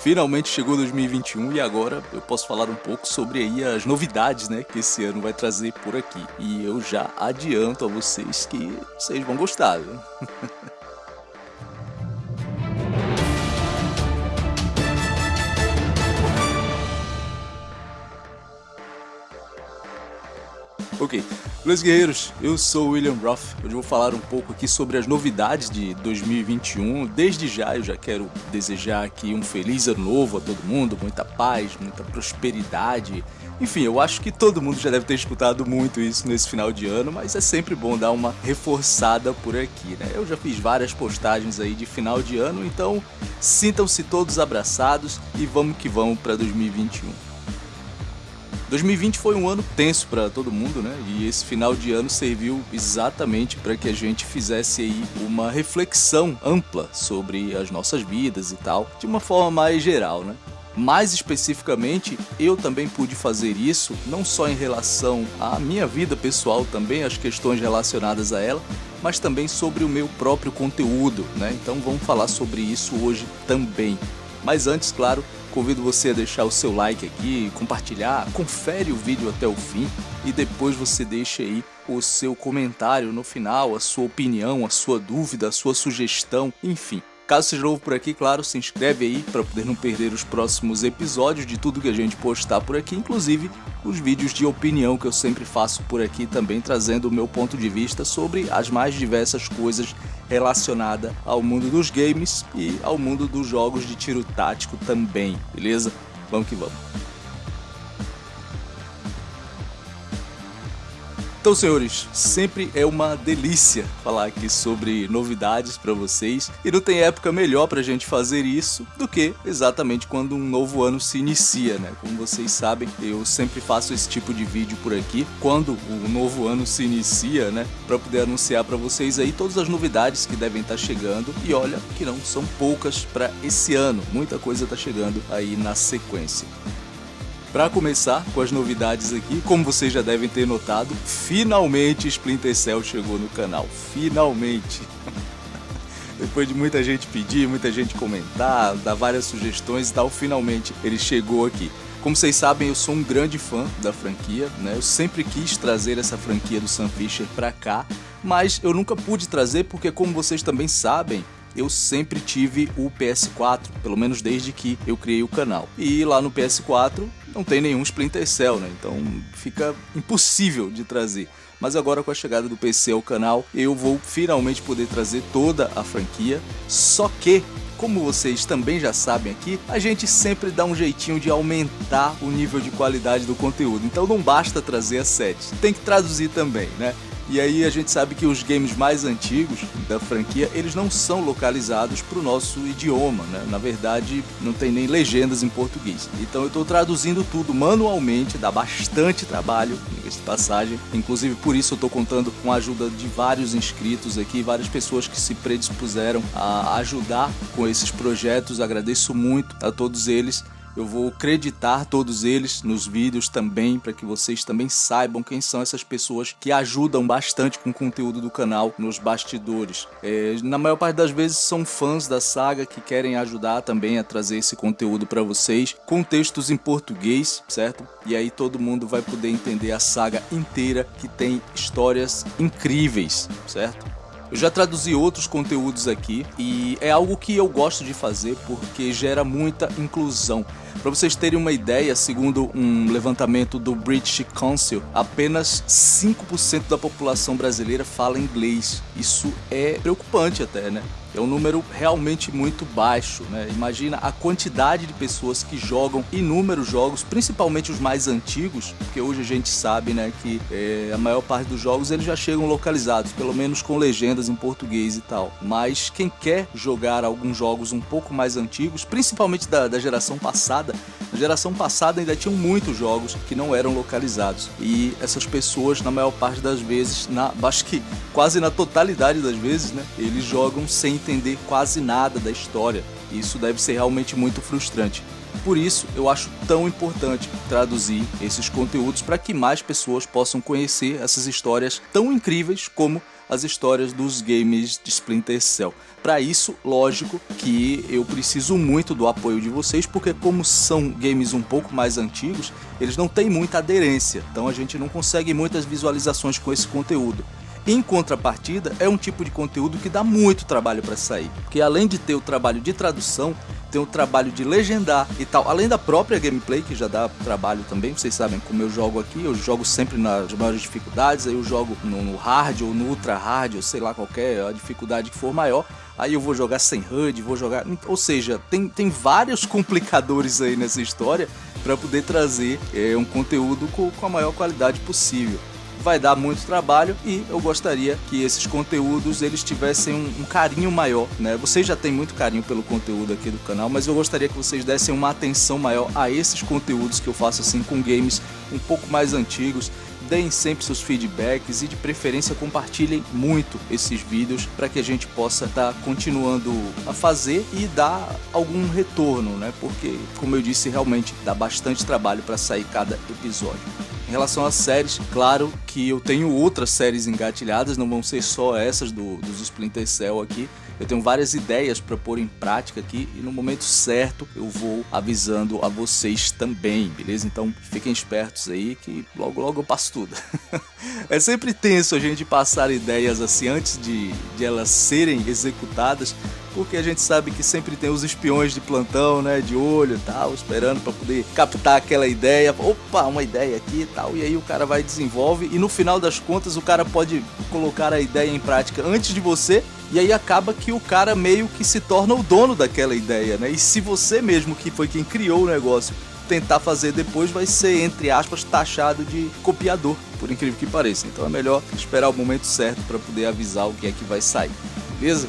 Finalmente chegou 2021 e agora eu posso falar um pouco sobre aí as novidades, né, que esse ano vai trazer por aqui. E eu já adianto a vocês que vocês vão gostar, viu? Ok, meus guerreiros, eu sou o William Roth. Hoje vou falar um pouco aqui sobre as novidades de 2021. Desde já eu já quero desejar aqui um feliz ano novo a todo mundo, muita paz, muita prosperidade. Enfim, eu acho que todo mundo já deve ter escutado muito isso nesse final de ano, mas é sempre bom dar uma reforçada por aqui, né? Eu já fiz várias postagens aí de final de ano, então sintam-se todos abraçados e vamos que vamos para 2021. 2020 foi um ano tenso para todo mundo, né? E esse final de ano serviu exatamente para que a gente fizesse aí uma reflexão ampla sobre as nossas vidas e tal, de uma forma mais geral, né? Mais especificamente, eu também pude fazer isso, não só em relação à minha vida pessoal, também as questões relacionadas a ela, mas também sobre o meu próprio conteúdo, né? Então vamos falar sobre isso hoje também. Mas antes, claro, Convido você a deixar o seu like aqui, compartilhar, confere o vídeo até o fim e depois você deixa aí o seu comentário no final, a sua opinião, a sua dúvida, a sua sugestão, enfim. Caso seja novo por aqui, claro, se inscreve aí para poder não perder os próximos episódios de tudo que a gente postar por aqui, inclusive os vídeos de opinião que eu sempre faço por aqui também, trazendo o meu ponto de vista sobre as mais diversas coisas relacionadas ao mundo dos games e ao mundo dos jogos de tiro tático também, beleza? Vamos que vamos. Então, senhores, sempre é uma delícia falar aqui sobre novidades para vocês e não tem época melhor para a gente fazer isso do que exatamente quando um novo ano se inicia, né? Como vocês sabem, eu sempre faço esse tipo de vídeo por aqui quando o novo ano se inicia, né? Para poder anunciar para vocês aí todas as novidades que devem estar tá chegando e olha que não são poucas para esse ano, muita coisa está chegando aí na sequência. Para começar com as novidades aqui, como vocês já devem ter notado, finalmente Splinter Cell chegou no canal. Finalmente! Depois de muita gente pedir, muita gente comentar, dar várias sugestões e tal, finalmente ele chegou aqui. Como vocês sabem, eu sou um grande fã da franquia, né? Eu sempre quis trazer essa franquia do Sam Fisher para cá, mas eu nunca pude trazer porque, como vocês também sabem, eu sempre tive o PS4, pelo menos desde que eu criei o canal. E lá no PS4 não tem nenhum Splinter Cell, né? Então fica impossível de trazer. Mas agora com a chegada do PC ao canal, eu vou finalmente poder trazer toda a franquia. Só que como vocês também já sabem aqui, a gente sempre dá um jeitinho de aumentar o nível de qualidade do conteúdo. Então não basta trazer a 7, tem que traduzir também, né? E aí a gente sabe que os games mais antigos da franquia, eles não são localizados para o nosso idioma, né? Na verdade, não tem nem legendas em português. Então eu estou traduzindo tudo manualmente, dá bastante trabalho, de passagem. Inclusive por isso eu estou contando com a ajuda de vários inscritos aqui, várias pessoas que se predispuseram a ajudar com esses projetos. Agradeço muito a todos eles. Eu vou creditar todos eles nos vídeos também, para que vocês também saibam quem são essas pessoas que ajudam bastante com o conteúdo do canal nos bastidores. É, na maior parte das vezes são fãs da saga que querem ajudar também a trazer esse conteúdo para vocês, com textos em português, certo? E aí todo mundo vai poder entender a saga inteira, que tem histórias incríveis, certo? Eu já traduzi outros conteúdos aqui e é algo que eu gosto de fazer porque gera muita inclusão. Para vocês terem uma ideia, segundo um levantamento do British Council, apenas 5% da população brasileira fala inglês. Isso é preocupante até, né? É um número realmente muito baixo, né? Imagina a quantidade de pessoas que jogam inúmeros jogos, principalmente os mais antigos, porque hoje a gente sabe, né, que é, a maior parte dos jogos eles já chegam localizados, pelo menos com legendas em português e tal. Mas quem quer jogar alguns jogos um pouco mais antigos, principalmente da, da geração passada, na geração passada ainda tinham muitos jogos que não eram localizados e essas pessoas, na maior parte das vezes, na, acho que quase na totalidade das vezes, né, eles jogam sem entender quase nada da história. Isso deve ser realmente muito frustrante. Por isso, eu acho tão importante traduzir esses conteúdos para que mais pessoas possam conhecer essas histórias tão incríveis como as histórias dos games de Splinter Cell. Para isso, lógico que eu preciso muito do apoio de vocês, porque como são games um pouco mais antigos, eles não têm muita aderência, então a gente não consegue muitas visualizações com esse conteúdo. Em contrapartida, é um tipo de conteúdo que dá muito trabalho para sair, porque além de ter o trabalho de tradução, tem o trabalho de legendar e tal, além da própria gameplay, que já dá trabalho também, vocês sabem como eu jogo aqui, eu jogo sempre nas maiores dificuldades, aí eu jogo no hard ou no ultra hard, ou sei lá qualquer a dificuldade que for maior, aí eu vou jogar sem HUD, vou jogar... Ou seja, tem, tem vários complicadores aí nessa história para poder trazer é, um conteúdo com, com a maior qualidade possível vai dar muito trabalho e eu gostaria que esses conteúdos eles tivessem um, um, carinho maior, né? Vocês já têm muito carinho pelo conteúdo aqui do canal, mas eu gostaria que vocês dessem uma atenção maior a esses conteúdos que eu faço assim com games um pouco mais antigos. Deem sempre seus feedbacks e de preferência compartilhem muito esses vídeos para que a gente possa estar tá continuando a fazer e dar algum retorno, né? Porque, como eu disse, realmente dá bastante trabalho para sair cada episódio. Em relação às séries, claro que eu tenho outras séries engatilhadas, não vão ser só essas do, dos Splinter Cell aqui. Eu tenho várias ideias para pôr em prática aqui e no momento certo eu vou avisando a vocês também, beleza? Então fiquem espertos aí que logo logo eu passo tudo. é sempre tenso a gente passar ideias assim antes de, de elas serem executadas, porque a gente sabe que sempre tem os espiões de plantão, né, de olho e tal, esperando para poder captar aquela ideia. Opa, uma ideia aqui e tal, e aí o cara vai desenvolve e no final das contas o cara pode colocar a ideia em prática antes de você e aí acaba que o cara meio que se torna o dono daquela ideia, né? E se você mesmo que foi quem criou o negócio tentar fazer depois vai ser, entre aspas, taxado de copiador, por incrível que pareça. Então é melhor esperar o momento certo para poder avisar o que é que vai sair, beleza?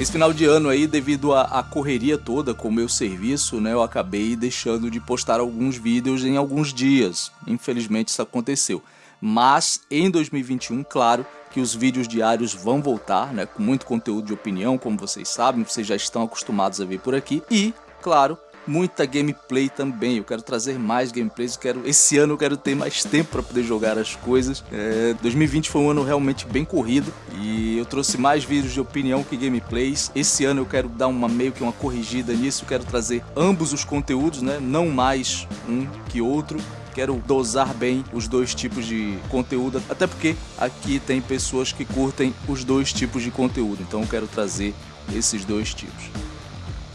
Esse final de ano aí, devido à correria toda com o meu serviço, né, eu acabei deixando de postar alguns vídeos em alguns dias. Infelizmente isso aconteceu. Mas em 2021, claro, que os vídeos diários vão voltar, né, com muito conteúdo de opinião, como vocês sabem, vocês já estão acostumados a ver por aqui. E, claro, muita gameplay também. Eu quero trazer mais gameplays. Quero, esse ano eu quero ter mais tempo para poder jogar as coisas. É, 2020 foi um ano realmente bem corrido e eu trouxe mais vídeos de opinião que gameplays. Esse ano eu quero dar uma meio que uma corrigida nisso. Eu quero trazer ambos os conteúdos, né? Não mais um que outro quero dosar bem os dois tipos de conteúdo, até porque aqui tem pessoas que curtem os dois tipos de conteúdo, então eu quero trazer esses dois tipos.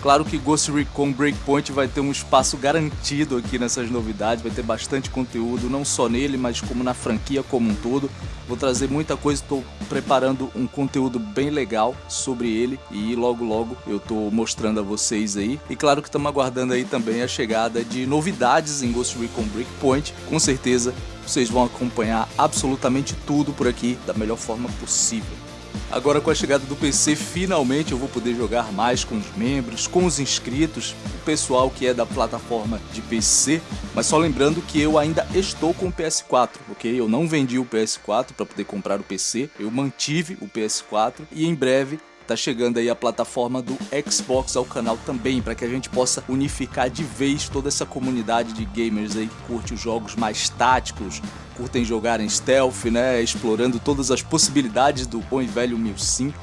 Claro que Ghost Recon Breakpoint vai ter um espaço garantido aqui nessas novidades, vai ter bastante conteúdo, não só nele, mas como na franquia como um todo. Vou trazer muita coisa, estou preparando um conteúdo bem legal sobre ele e logo logo eu estou mostrando a vocês aí. E claro que estamos aguardando aí também a chegada de novidades em Ghost Recon Breakpoint. Com certeza vocês vão acompanhar absolutamente tudo por aqui da melhor forma possível. Agora com a chegada do PC, finalmente eu vou poder jogar mais com os membros, com os inscritos, o pessoal que é da plataforma de PC, mas só lembrando que eu ainda estou com o PS4, ok? Eu não vendi o PS4 para poder comprar o PC, eu mantive o PS4 e em breve tá chegando aí a plataforma do Xbox ao canal também, para que a gente possa unificar de vez toda essa comunidade de gamers aí que curte os jogos mais táticos, curtem jogar em stealth, né, explorando todas as possibilidades do bom e velho Milsim.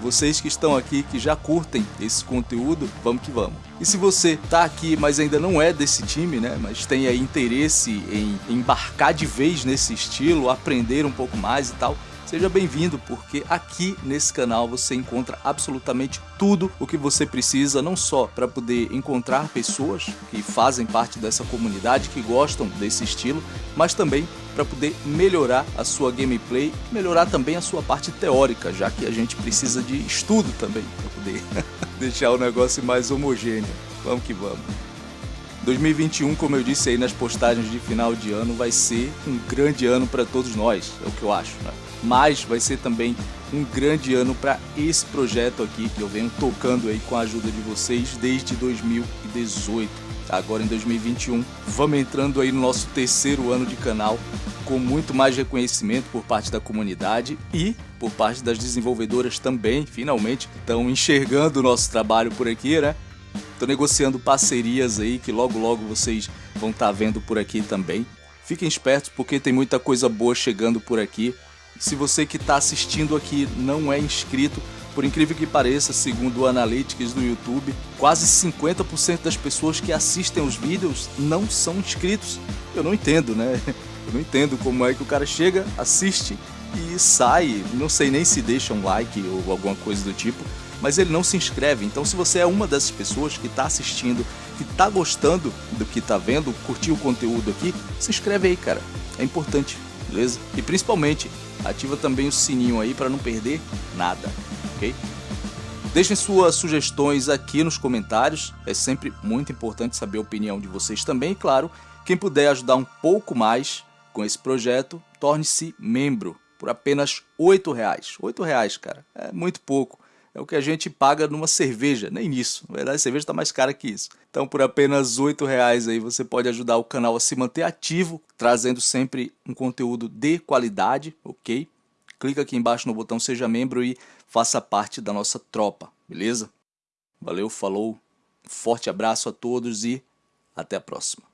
Vocês que estão aqui, que já curtem esse conteúdo, vamos que vamos. E se você tá aqui, mas ainda não é desse time, né, mas tem aí interesse em embarcar de vez nesse estilo, aprender um pouco mais e tal, Seja bem-vindo, porque aqui nesse canal você encontra absolutamente tudo o que você precisa, não só para poder encontrar pessoas que fazem parte dessa comunidade, que gostam desse estilo, mas também para poder melhorar a sua gameplay, melhorar também a sua parte teórica, já que a gente precisa de estudo também para poder deixar o negócio mais homogêneo. Vamos que vamos. 2021, como eu disse aí nas postagens de final de ano, vai ser um grande ano para todos nós, é o que eu acho. Né? mas vai ser também um grande ano para esse projeto aqui que eu venho tocando aí com a ajuda de vocês desde 2018. Agora em 2021, vamos entrando aí no nosso terceiro ano de canal com muito mais reconhecimento por parte da comunidade e por parte das desenvolvedoras também, finalmente estão enxergando o nosso trabalho por aqui, né? Estou negociando parcerias aí que logo logo vocês vão estar tá vendo por aqui também. Fiquem espertos porque tem muita coisa boa chegando por aqui Se você que está assistindo aqui não é inscrito, por incrível que pareça, segundo o Analytics do YouTube, quase 50% das pessoas que assistem os vídeos não são inscritos. Eu não entendo, né? Eu não entendo como é que o cara chega, assiste e sai, não sei nem se deixa um like ou alguma coisa do tipo, mas ele não se inscreve. Então se você é uma dessas pessoas que está assistindo, que está gostando do que está vendo, curtiu o conteúdo aqui, se inscreve aí, cara. É importante, beleza? E principalmente, ativa também o sininho aí para não perder nada, ok? Deixem suas sugestões aqui nos comentários, é sempre muito importante saber a opinião de vocês também. E claro, quem puder ajudar um pouco mais com esse projeto, torne-se membro por apenas R$ reais. R$ reais, cara, é muito pouco. É o que a gente paga numa cerveja, nem isso. Na verdade, a cerveja está mais cara que isso. Então, por apenas R$ reais aí, você pode ajudar o canal a se manter ativo, trazendo sempre um conteúdo de qualidade, ok? Clica aqui embaixo no botão Seja Membro e faça parte da nossa tropa, beleza? Valeu, falou, forte abraço a todos e até a próxima.